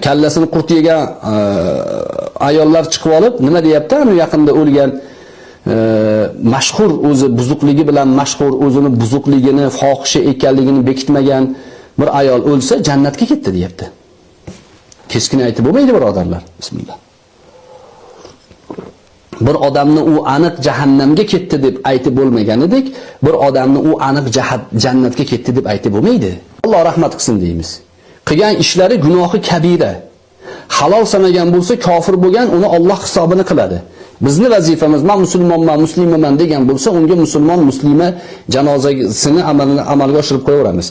kallasini qurt yegan e, ayollar chiqib olib nima deyapti? Anu yaqinda o'lgan e, mashhur o'zi buzuqligi bilan mashhur o'zini buzuqligini fohisha ekanligini bekitmagan bir ayol o'lsa jannatga ketdi deyapti. Keskin aytib bo'lmaydi birodarlar bismillah. Bir odamni u aniq jahannamga ketdi deb aytib bo'lmaganidek bir odamni u aniq jannatga ketdi deb aytib bo'lmaydi. Alloh rahmat qilsin deymiz. Qilgan ishlari gunohi kabira. Halol sanagan bo'lsa kofir bo'lgan uni Alloh hisobini qiladi. Bizni vazifamiz men musulmonman muslimaman degan bo'lsa unga musulmon muslima janozasini amalga oshirib qo'yaveramiz.